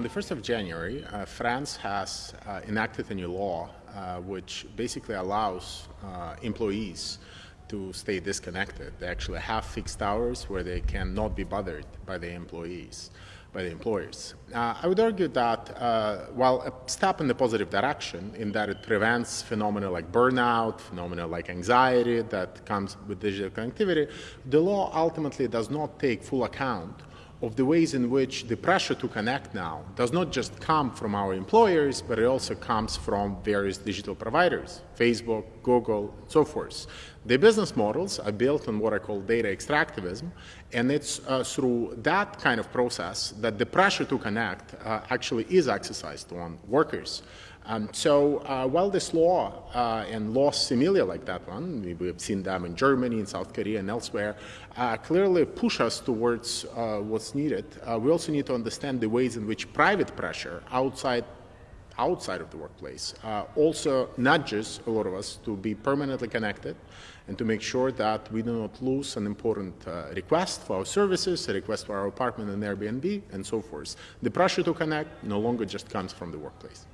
1st of January, uh, France has uh, enacted a new law uh, which basically allows uh, employees to stay disconnected. They actually have fixed hours where they cannot be bothered by the employees by the employers. Uh, I would argue that while a step in the positive direction in that it prevents phenomena like burnout, phenomena like anxiety that comes with digital connectivity, the law ultimately does not take full account of the ways in which the pressure to connect now does not just come from our employers, but it also comes from various digital providers, Facebook, Google, and so forth. The business models are built on what I call data extractivism, and it's uh, through that kind of process that the pressure to connect uh, actually is exercised on workers. Um, so uh, while this law uh, and laws similar like that one, we, have seen them in Germany, in South Korea, and elsewhere, uh, clearly push us towards uh, what's needed, we also need to understand the ways in which private pressure outside outside of the workplace uh, also nudges a lot of us to be permanently connected and to make sure that we do not lose an important uh, request for our services, a request for our apartment in Airbnb, and so forth. The pressure to connect no longer just comes from the workplace.